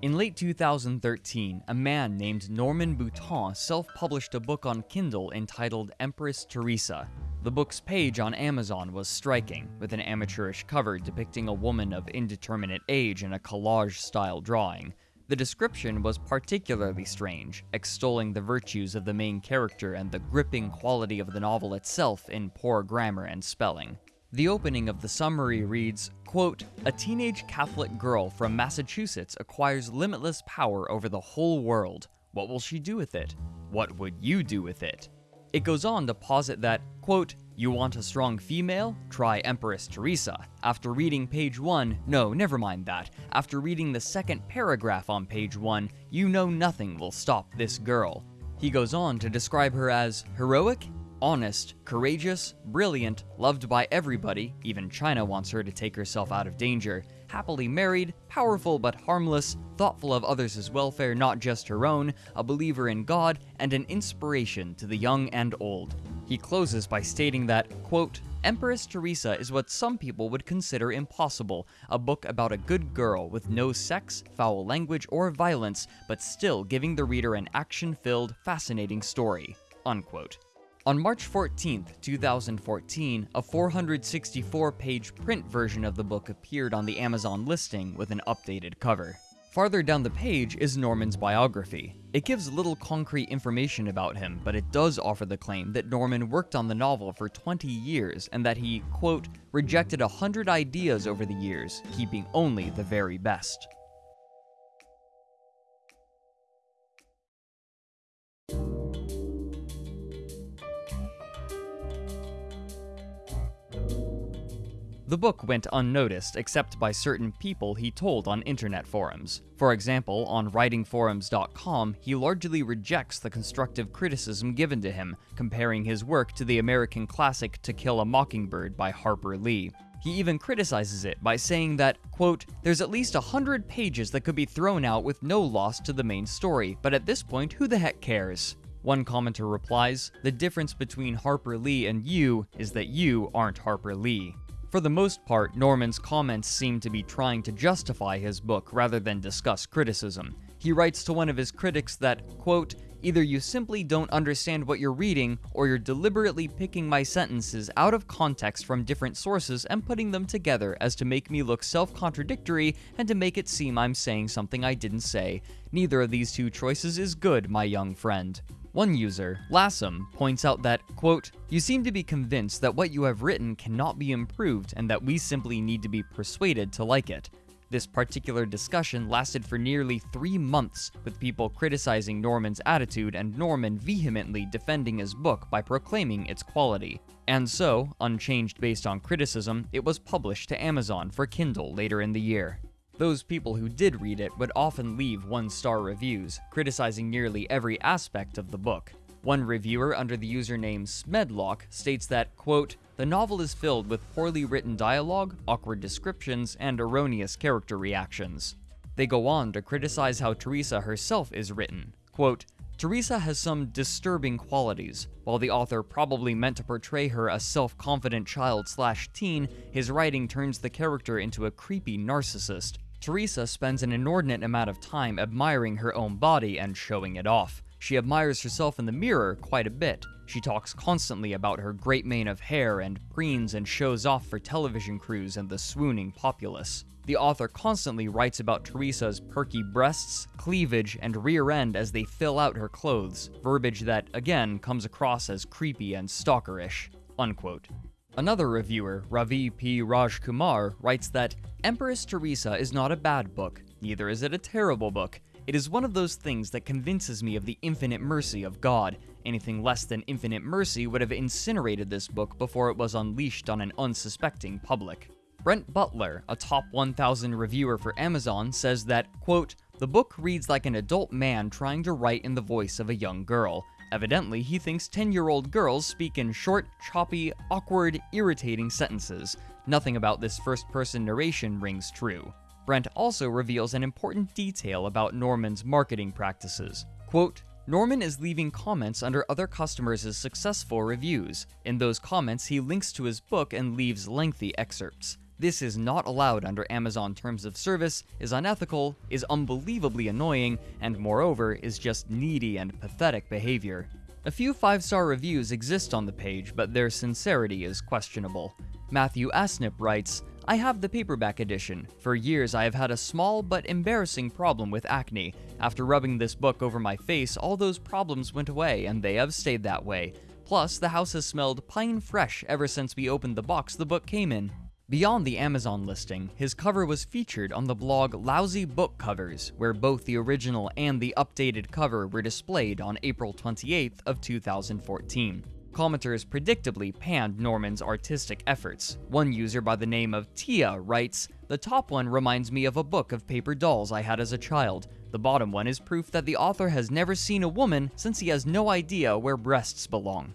In late 2013, a man named Norman Boutin self published a book on Kindle entitled Empress Teresa. The book's page on Amazon was striking, with an amateurish cover depicting a woman of indeterminate age in a collage style drawing. The description was particularly strange, extolling the virtues of the main character and the gripping quality of the novel itself in poor grammar and spelling. The opening of the summary reads, quote, A teenage Catholic girl from Massachusetts acquires limitless power over the whole world. What will she do with it? What would you do with it? It goes on to posit that, quote, you want a strong female? Try Empress Teresa. After reading page 1, no, never mind that. After reading the second paragraph on page 1, you know nothing will stop this girl. He goes on to describe her as heroic, honest, courageous, brilliant, loved by everybody, even China wants her to take herself out of danger, happily married, powerful but harmless, thoughtful of others' welfare, not just her own, a believer in God, and an inspiration to the young and old. He closes by stating that, quote, Empress Teresa is what some people would consider impossible a book about a good girl with no sex, foul language, or violence, but still giving the reader an action filled, fascinating story. Unquote. On March 14, 2014, a 464 page print version of the book appeared on the Amazon listing with an updated cover. Farther down the page is Norman's biography. It gives little concrete information about him, but it does offer the claim that Norman worked on the novel for 20 years and that he, quote, rejected a hundred ideas over the years, keeping only the very best. The book went unnoticed except by certain people he told on internet forums. For example, on writingforums.com, he largely rejects the constructive criticism given to him, comparing his work to the American classic To Kill a Mockingbird by Harper Lee. He even criticizes it by saying that, quote, there's at least a hundred pages that could be thrown out with no loss to the main story, but at this point, who the heck cares? One commenter replies, The difference between Harper Lee and you is that you aren't Harper Lee. For the most part, Norman's comments seem to be trying to justify his book rather than discuss criticism. He writes to one of his critics that, quote, Either you simply don't understand what you're reading, or you're deliberately picking my sentences out of context from different sources and putting them together as to make me look self contradictory and to make it seem I'm saying something I didn't say. Neither of these two choices is good, my young friend. One user, Lassum, points out that, quote, You seem to be convinced that what you have written cannot be improved and that we simply need to be persuaded to like it. This particular discussion lasted for nearly three months, with people criticizing Norman's attitude and Norman vehemently defending his book by proclaiming its quality. And so, unchanged based on criticism, it was published to Amazon for Kindle later in the year. Those people who did read it would often leave one star reviews, criticizing nearly every aspect of the book. One reviewer under the username Smedlock states that, quote, the novel is filled with poorly written dialogue, awkward descriptions, and erroneous character reactions. They go on to criticize how Teresa herself is written. Quote, Teresa has some disturbing qualities. While the author probably meant to portray her a self-confident child slash teen, his writing turns the character into a creepy narcissist. Teresa spends an inordinate amount of time admiring her own body and showing it off. She admires herself in the mirror quite a bit. She talks constantly about her great mane of hair and preens and shows off for television crews and the swooning populace. The author constantly writes about Teresa's perky breasts, cleavage, and rear end as they fill out her clothes, verbiage that, again, comes across as creepy and stalkerish. Unquote. Another reviewer, Ravi P. Rajkumar, writes that Empress Teresa is not a bad book, neither is it a terrible book. It is one of those things that convinces me of the infinite mercy of God. Anything less than infinite mercy would have incinerated this book before it was unleashed on an unsuspecting public. Brent Butler, a top 1000 reviewer for Amazon, says that, quote, the book reads like an adult man trying to write in the voice of a young girl. Evidently, he thinks 10 year old girls speak in short, choppy, awkward, irritating sentences. Nothing about this first person narration rings true. Brent also reveals an important detail about Norman's marketing practices. Quote, Norman is leaving comments under other customers' successful reviews. In those comments, he links to his book and leaves lengthy excerpts. This is not allowed under Amazon terms of service, is unethical, is unbelievably annoying, and moreover, is just needy and pathetic behavior. A few 5 star reviews exist on the page, but their sincerity is questionable. Matthew Asnip writes, I have the paperback edition. For years, I have had a small but embarrassing problem with acne. After rubbing this book over my face, all those problems went away, and they have stayed that way. Plus, the house has smelled pine fresh ever since we opened the box the book came in. Beyond the Amazon listing, his cover was featured on the blog Lousy Book Covers, where both the original and the updated cover were displayed on April 28th of 2014 commenters predictably panned Norman's artistic efforts. One user by the name of Tia writes, The top one reminds me of a book of paper dolls I had as a child. The bottom one is proof that the author has never seen a woman since he has no idea where breasts belong.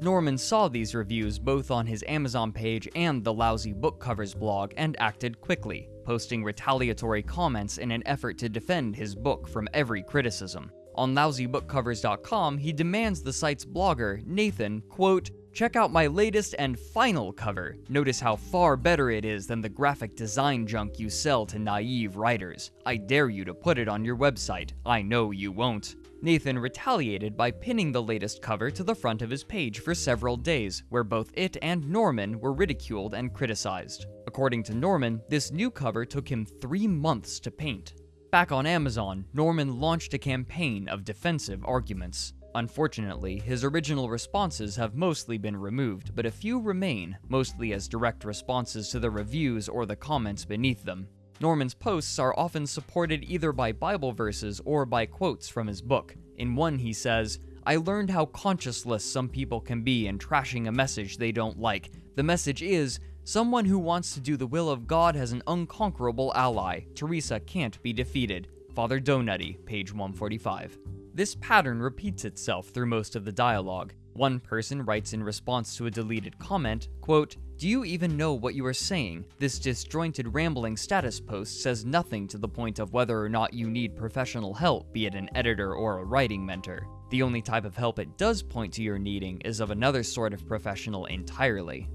Norman saw these reviews both on his Amazon page and the Lousy Book Covers blog and acted quickly, posting retaliatory comments in an effort to defend his book from every criticism. On lousybookcovers.com, he demands the site's blogger, Nathan, quote, Check out my latest and final cover. Notice how far better it is than the graphic design junk you sell to naive writers. I dare you to put it on your website. I know you won't. Nathan retaliated by pinning the latest cover to the front of his page for several days, where both it and Norman were ridiculed and criticized. According to Norman, this new cover took him three months to paint. Back on Amazon, Norman launched a campaign of defensive arguments. Unfortunately, his original responses have mostly been removed, but a few remain, mostly as direct responses to the reviews or the comments beneath them. Norman's posts are often supported either by Bible verses or by quotes from his book. In one, he says, I learned how conscienceless some people can be in trashing a message they don't like. The message is someone who wants to do the will of God has an unconquerable ally. Teresa can't be defeated. Father Donutty, page 145. This pattern repeats itself through most of the dialogue. One person writes in response to a deleted comment, quote, do you even know what you are saying? This disjointed rambling status post says nothing to the point of whether or not you need professional help, be it an editor or a writing mentor. The only type of help it does point to your needing is of another sort of professional entirely.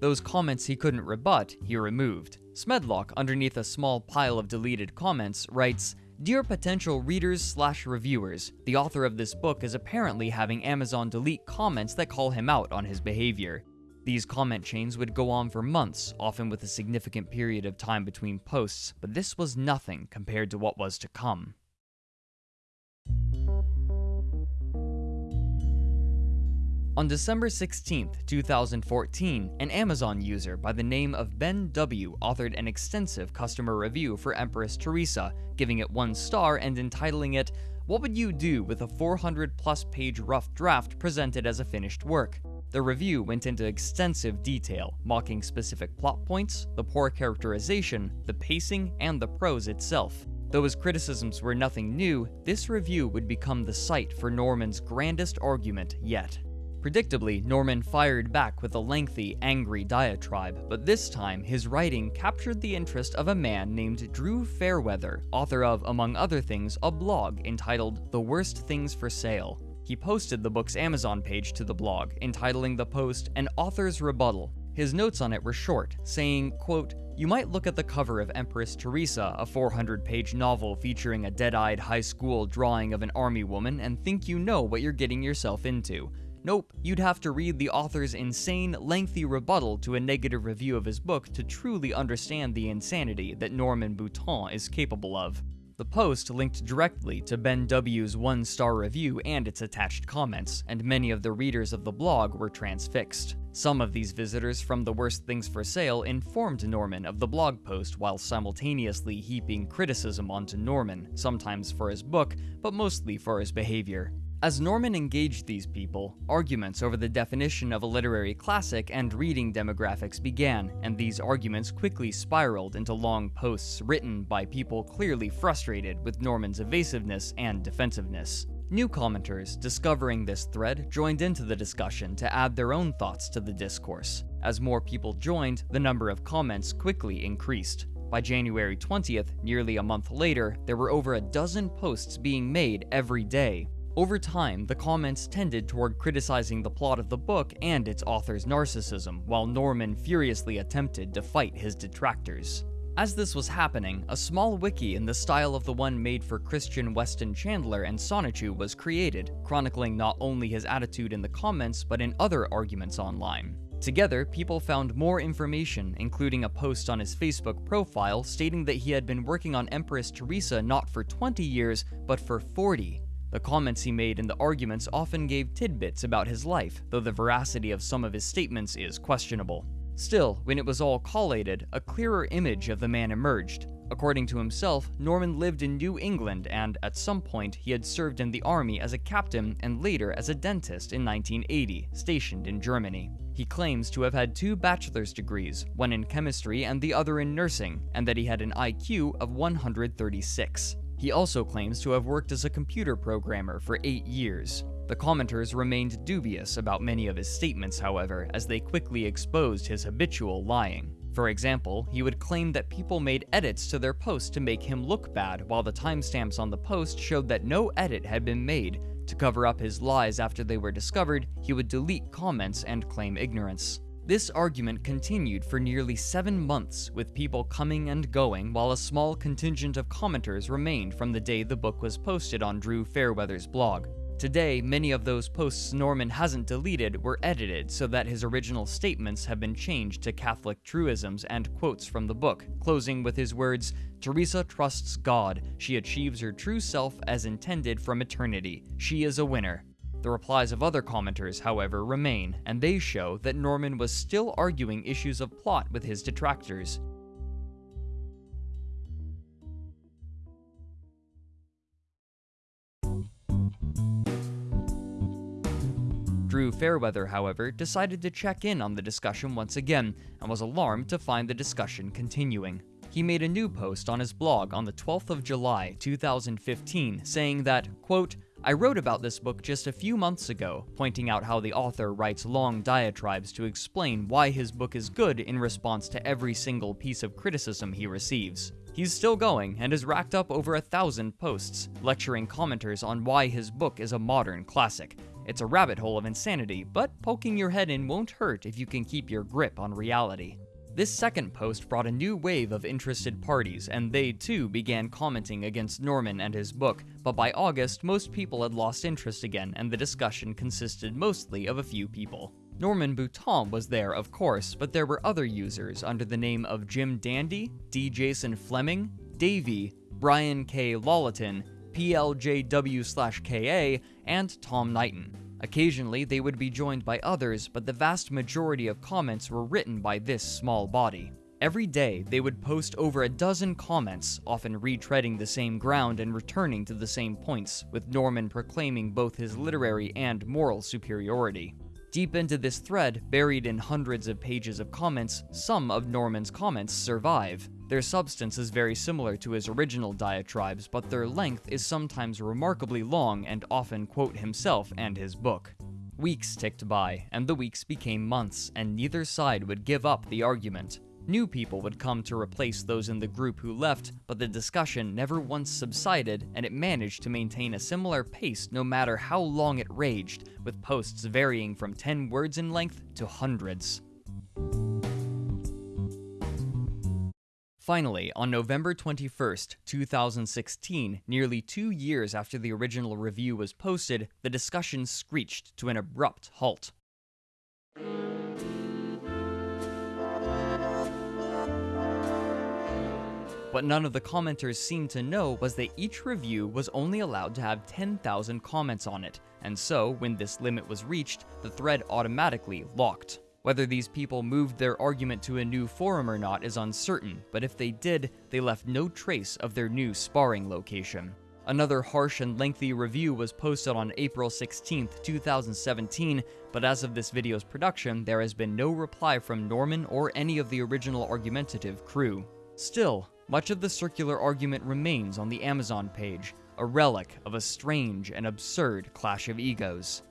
Those comments he couldn't rebut, he removed. Smedlock, underneath a small pile of deleted comments, writes, Dear potential readers slash reviewers, the author of this book is apparently having Amazon delete comments that call him out on his behavior. These comment chains would go on for months, often with a significant period of time between posts, but this was nothing compared to what was to come. On December 16, 2014, an Amazon user by the name of Ben W. authored an extensive customer review for Empress Teresa, giving it one star and entitling it, What would you do with a 400 plus page rough draft presented as a finished work? The review went into extensive detail, mocking specific plot points, the poor characterization, the pacing, and the prose itself. Though his criticisms were nothing new, this review would become the site for Norman's grandest argument yet. Predictably, Norman fired back with a lengthy, angry diatribe, but this time his writing captured the interest of a man named Drew Fairweather, author of, among other things, a blog entitled The Worst Things for Sale. He posted the book's Amazon page to the blog, entitling the post An Author's Rebuttal. His notes on it were short, saying, quote, You might look at the cover of Empress Teresa, a 400 page novel featuring a dead eyed high school drawing of an army woman, and think you know what you're getting yourself into. Nope, you'd have to read the author's insane, lengthy rebuttal to a negative review of his book to truly understand the insanity that Norman Boutin is capable of. The post linked directly to Ben W.'s one star review and its attached comments, and many of the readers of the blog were transfixed. Some of these visitors from The Worst Things for Sale informed Norman of the blog post while simultaneously heaping criticism onto Norman, sometimes for his book, but mostly for his behavior. As Norman engaged these people, arguments over the definition of a literary classic and reading demographics began, and these arguments quickly spiraled into long posts written by people clearly frustrated with Norman's evasiveness and defensiveness. New commenters, discovering this thread, joined into the discussion to add their own thoughts to the discourse. As more people joined, the number of comments quickly increased. By January 20th, nearly a month later, there were over a dozen posts being made every day. Over time, the comments tended toward criticizing the plot of the book and its author's narcissism, while Norman furiously attempted to fight his detractors. As this was happening, a small wiki in the style of the one made for Christian Weston Chandler and Sonichu was created, chronicling not only his attitude in the comments, but in other arguments online. Together, people found more information, including a post on his Facebook profile stating that he had been working on Empress Teresa not for 20 years, but for 40. The comments he made in the arguments often gave tidbits about his life, though the veracity of some of his statements is questionable. Still, when it was all collated, a clearer image of the man emerged. According to himself, Norman lived in New England and, at some point, he had served in the army as a captain and later as a dentist in 1980, stationed in Germany. He claims to have had two bachelor's degrees, one in chemistry and the other in nursing, and that he had an IQ of 136. He also claims to have worked as a computer programmer for eight years. The commenters remained dubious about many of his statements, however, as they quickly exposed his habitual lying. For example, he would claim that people made edits to their post to make him look bad, while the timestamps on the post showed that no edit had been made, to cover up his lies after they were discovered, he would delete comments and claim ignorance. This argument continued for nearly seven months, with people coming and going while a small contingent of commenters remained from the day the book was posted on Drew Fairweather's blog. Today, many of those posts Norman hasn't deleted were edited so that his original statements have been changed to Catholic truisms and quotes from the book, closing with his words, Teresa trusts God. She achieves her true self as intended from eternity. She is a winner. The replies of other commenters, however, remain, and they show that Norman was still arguing issues of plot with his detractors. Drew Fairweather, however, decided to check in on the discussion once again and was alarmed to find the discussion continuing. He made a new post on his blog on the 12th of July, 2015, saying that, quote, I wrote about this book just a few months ago, pointing out how the author writes long diatribes to explain why his book is good in response to every single piece of criticism he receives. He's still going and has racked up over a thousand posts, lecturing commenters on why his book is a modern classic, it's a rabbit hole of insanity, but poking your head in won't hurt if you can keep your grip on reality. This second post brought a new wave of interested parties, and they too began commenting against Norman and his book, but by August, most people had lost interest again, and the discussion consisted mostly of a few people. Norman Boutin was there, of course, but there were other users under the name of Jim Dandy, D. Jason Fleming, Davey, Brian K. Lawleton, PLJW/KA, and Tom Knighton. Occasionally, they would be joined by others, but the vast majority of comments were written by this small body. Every day, they would post over a dozen comments, often retreading the same ground and returning to the same points, with Norman proclaiming both his literary and moral superiority. Deep into this thread, buried in hundreds of pages of comments, some of Norman's comments survive. Their substance is very similar to his original diatribes, but their length is sometimes remarkably long and often quote himself and his book. Weeks ticked by, and the weeks became months, and neither side would give up the argument. New people would come to replace those in the group who left, but the discussion never once subsided, and it managed to maintain a similar pace no matter how long it raged, with posts varying from 10 words in length to hundreds. Finally, on November 21st, 2016, nearly two years after the original review was posted, the discussion screeched to an abrupt halt. What none of the commenters seemed to know was that each review was only allowed to have 10,000 comments on it, and so, when this limit was reached, the thread automatically locked. Whether these people moved their argument to a new forum or not is uncertain, but if they did, they left no trace of their new sparring location. Another harsh and lengthy review was posted on April 16, 2017, but as of this video's production, there has been no reply from Norman or any of the original argumentative crew. Still, much of the circular argument remains on the Amazon page, a relic of a strange and absurd clash of egos.